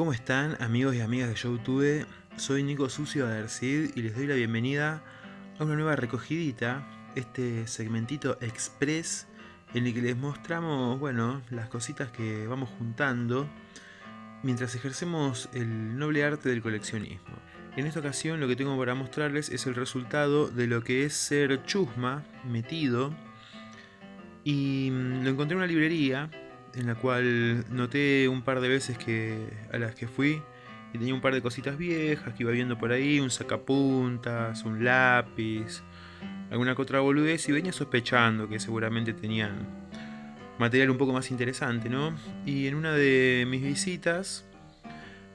¿Cómo están amigos y amigas de YouTube? Soy Nico Sucio Adercid y les doy la bienvenida a una nueva recogidita, este segmentito express en el que les mostramos, bueno, las cositas que vamos juntando mientras ejercemos el noble arte del coleccionismo. En esta ocasión lo que tengo para mostrarles es el resultado de lo que es ser chusma, metido, y mm, lo encontré en una librería en la cual noté un par de veces que a las que fui y tenía un par de cositas viejas que iba viendo por ahí, un sacapuntas, un lápiz, alguna que otra boludez y venía sospechando que seguramente tenían material un poco más interesante, ¿no? Y en una de mis visitas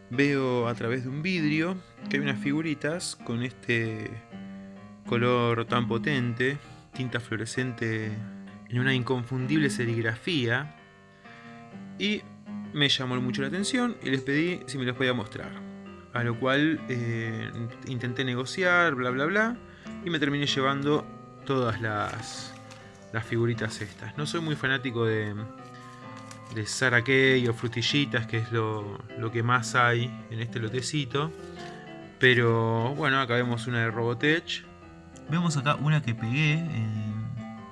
veo a través de un vidrio que hay unas figuritas con este color tan potente, tinta fluorescente en una inconfundible serigrafía y me llamó mucho la atención y les pedí si me los podía mostrar. A lo cual eh, intenté negociar, bla bla bla, y me terminé llevando todas las, las figuritas estas. No soy muy fanático de, de Sara o frutillitas, que es lo, lo, que más hay en este lotecito. Pero bueno, acá vemos una de Robotech. Vemos acá una que pegué en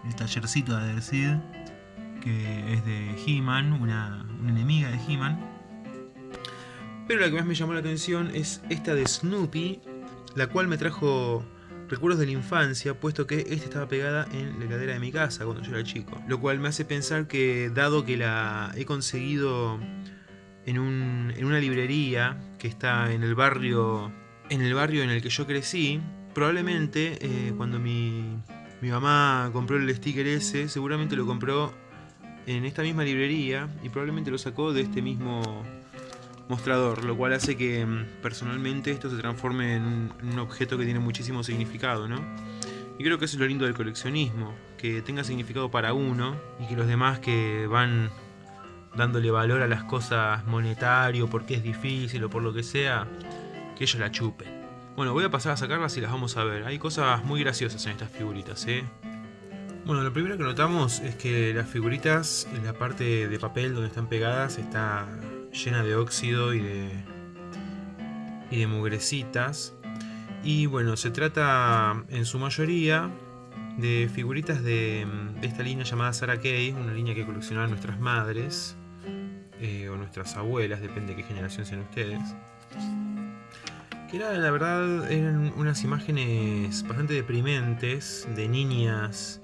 el tallercito de Adercid que es de He-Man, una, enemiga de He-Man. Pero la que más me llamó la atención es esta de Snoopy, la cual me trajo recuerdos de la infancia, puesto que esta estaba pegada en la heladera de mi casa cuando yo era chico. Lo cual me hace pensar que, dado que la he conseguido en, una librería que está en el barrio en el barrio en el que yo crecí, probablemente eh, cuando mi, mi mamá compró el sticker ese, seguramente lo compró en esta misma librería y probablemente lo sacó de este mismo mostrador, lo cual hace que mm, personalmente esto se transforme en un, objeto que tiene muchísimo significado, ¿no? Y creo que eso es lo lindo del coleccionismo, que tenga significado para uno y que los demás que van dándole valor a las cosas monetario porque es difícil o por lo que sea, que ellos la chupen. Bueno, voy a pasar a sacarlas y las vamos a ver. Hay cosas muy graciosas en estas figuritas, ¿eh? Bueno, lo primero que notamos es que las figuritas, en la parte de papel donde están pegadas, está llena de óxido y de, y de mugrecitas. Y bueno, se trata en su mayoría de figuritas de, esta línea llamada Sarah Kay, una línea que coleccionaban nuestras madres eh, o nuestras abuelas, depende de qué generación sean ustedes. Que era, la verdad, eran unas imágenes bastante deprimentes de niñas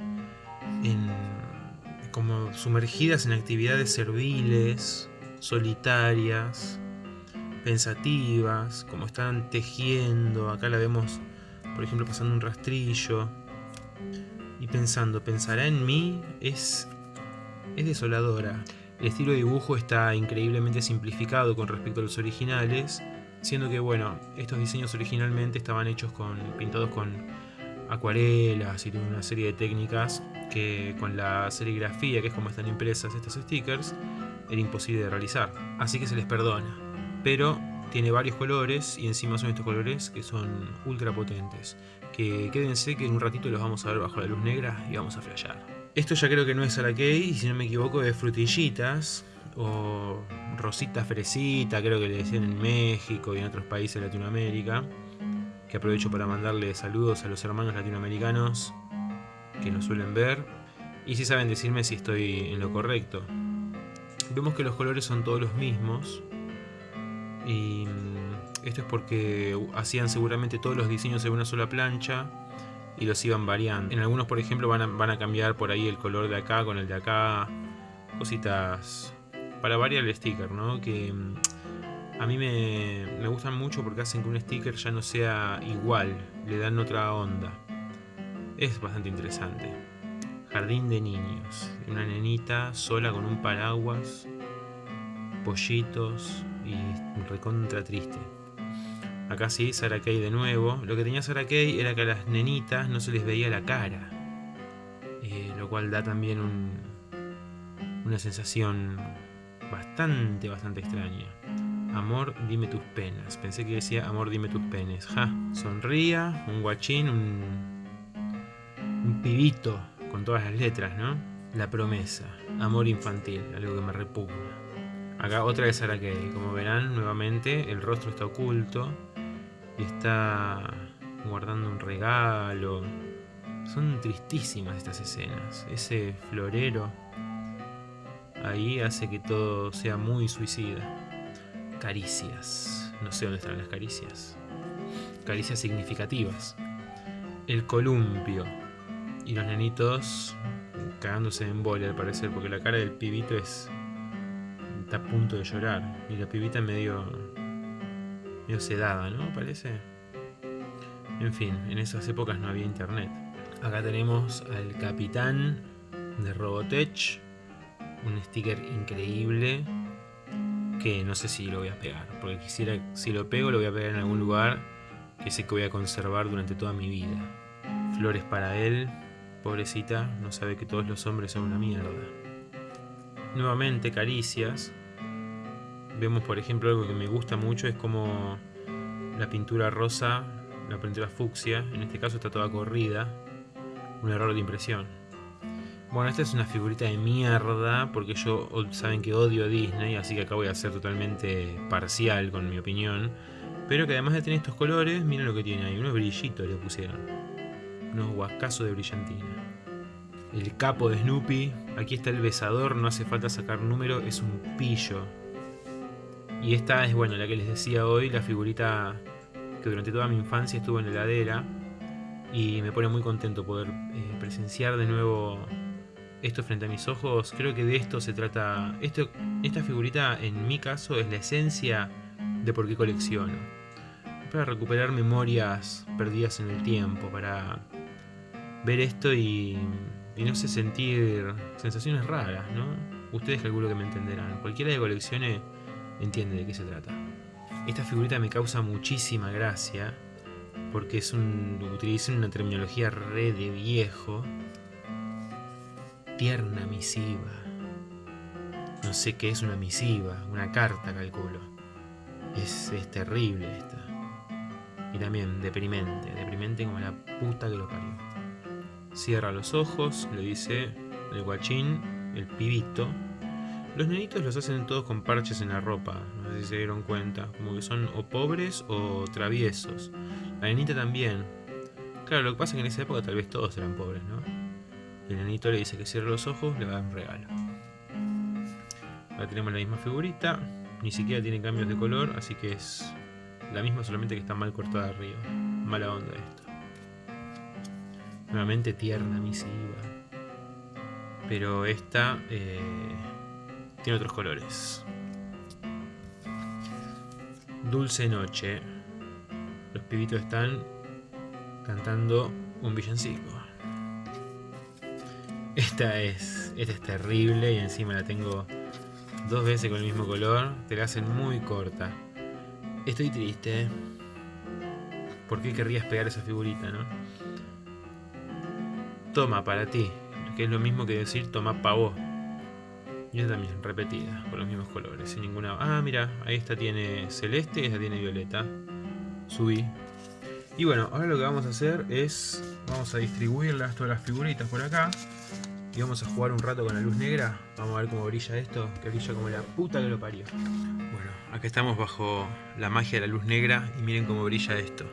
como sumergidas en actividades serviles, solitarias, pensativas, como están tejiendo, acá la vemos por ejemplo pasando un rastrillo y pensando, ¿pensará en mí? Es, es desoladora. El estilo de dibujo está increíblemente simplificado con respecto a los originales, siendo que bueno, estos diseños originalmente estaban hechos con pintados con acuarelas y una serie de técnicas que con la serigrafía, que es como están impresas estos stickers, era imposible de realizar. Así que se les perdona. Pero tiene varios colores y encima son estos colores que son ultra potentes. Que quédense que en un ratito los vamos a ver bajo la luz negra y vamos a flashear. Esto ya creo que no es Arakei, si no me equivoco es frutillitas o rosita fresita, creo que le decían en México y en otros países de Latinoamérica que aprovecho para mandarle saludos a los hermanos latinoamericanos que nos suelen ver y si saben decirme si estoy en lo correcto. Vemos que los colores son todos los mismos y mm, esto es porque hacían seguramente todos los diseños en una sola plancha y los iban variando. En algunos, por ejemplo, van a, cambiar por ahí el color de acá con el de acá, cositas para variar el sticker, ¿no? Que mm, a mí me, gustan mucho porque hacen que un sticker ya no sea igual, le dan otra onda. Es bastante interesante. Jardín de niños. Una nenita sola con un paraguas, pollitos y recontra triste. Acá sí, Sarah Kay de nuevo. Lo que tenía Sarah Kay era que a las nenitas no se les veía la cara. Eh, lo cual da también una sensación bastante, bastante extraña. Amor, dime tus penas. Pensé que decía amor, dime tus penes. Ja, sonría, un guachín, un, un pibito con todas las letras, ¿no? La promesa, amor infantil, algo que me repugna. Acá otra vez Araki. Como verán, nuevamente el rostro está oculto. Y está guardando un regalo. Son tristísimas estas escenas. Ese florero ahí hace que todo sea muy suicida. Caricias. No sé dónde están las caricias. Caricias significativas. El columpio. Y los nenitos cagándose en bola al parecer, porque la cara del pibito es. está a punto de llorar. Y la pibita medio. medio sedada, ¿no? Parece. En fin, en esas épocas no había internet. Acá tenemos al capitán de Robotech. Un sticker increíble. Que no sé si lo voy a pegar. Porque quisiera. Si lo pego, lo voy a pegar en algún lugar. Que sé que voy a conservar durante toda mi vida. Flores para él. Pobrecita, no sabe que todos los hombres son una mierda. Nuevamente, caricias. Vemos, por ejemplo, algo que me gusta mucho, es como la pintura rosa, la pintura fucsia, en este caso está toda corrida. Un error de impresión. Bueno, esta es una figurita de mierda, porque yo saben que odio Disney, así que acá voy a ser totalmente parcial con mi opinión. Pero que además de tener estos colores, miren lo que tiene ahí, unos brillitos le pusieron unos guascazos de brillantina. El capo de Snoopy, aquí está el besador, no hace falta sacar número, es un pillo. Y esta es, bueno, la que les decía hoy, la figurita que durante toda mi infancia estuvo en la heladera. Y me pone muy contento poder eh, presenciar de nuevo esto frente a mis ojos. Creo que de esto se trata. Esta figurita, en mi caso, es la esencia de por qué colecciono. Para recuperar memorias perdidas en el tiempo, para ver esto y, no sé, sentir sensaciones raras, ¿no? Ustedes calculo que me entenderán. Cualquiera de coleccione entiende de qué se trata. Esta figurita me causa muchísima gracia porque es un utilizan una terminología re de viejo. Tierna misiva. No sé qué es una misiva, una carta calculo. Es, es terrible esta. Y también deprimente, deprimente como la puta que lo parió. Cierra los ojos, le dice el guachín, el pibito. Los nenitos los hacen todos con parches en la ropa, no sé si se dieron cuenta, como que son o pobres o traviesos. La nenita también. Claro, lo que pasa es que en esa época tal vez todos eran pobres, ¿no? El nenito le dice que cierre los ojos, le da un regalo. Ahora tenemos la misma figurita, ni siquiera tiene cambios de color, así que es la misma solamente que está mal cortada arriba. Mala onda esto. Nuevamente tierna, misiva. Pero esta eh, tiene otros colores. Dulce noche. Los pibitos están cantando un villancico. Esta es, esta es terrible y encima la tengo dos veces con el mismo color. Te la hacen muy corta. Estoy triste. ¿Por qué querrías pegar esa figurita, no? toma para ti, que es lo mismo que decir toma pa' vos. Y esta también, repetida, con los mismos colores, sin ninguna... Ah, mira, ahí esta tiene celeste y esta tiene violeta. Subí. Y bueno, ahora lo que vamos a hacer es... Vamos a distribuirlas, todas las figuritas por acá. Y vamos a jugar un rato con la luz negra. Vamos a ver cómo brilla esto, que brilla como la puta que lo parió. Bueno, acá estamos bajo la magia de la luz negra y miren cómo brilla esto.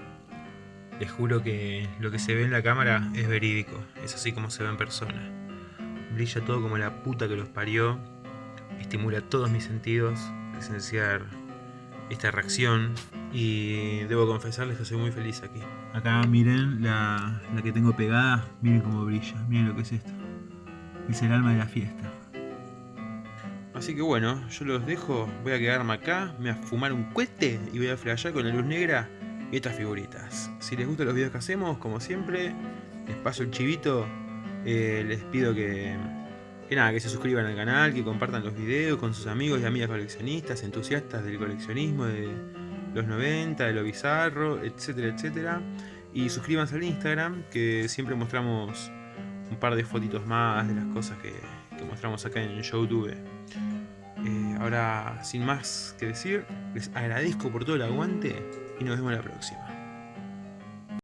Les juro que lo que se ve en la cámara es verídico, es así como se ve en persona. Brilla todo como la puta que los parió, estimula todos mis sentidos, presenciar esta reacción y debo confesarles que soy muy feliz aquí. Acá miren la, la que tengo pegada, miren cómo brilla, miren lo que es esto. Es el alma de la fiesta. Así que bueno, yo los dejo, voy a quedarme acá, me voy a fumar un cohete y voy a flashear con la luz negra y estas figuritas. Si les gustan los videos que hacemos, como siempre, les paso el chivito. Eh, les pido que, que, nada, que se suscriban al canal, que compartan los videos con sus amigos y amigas coleccionistas, entusiastas del coleccionismo de los 90, de lo bizarro, etcétera, etcétera. Y suscríbanse al Instagram, que siempre mostramos un par de fotitos más de las cosas que, mostramos acá en YouTube. Eh, ahora, sin más que decir, les agradezco por todo el aguante y nos vemos la próxima.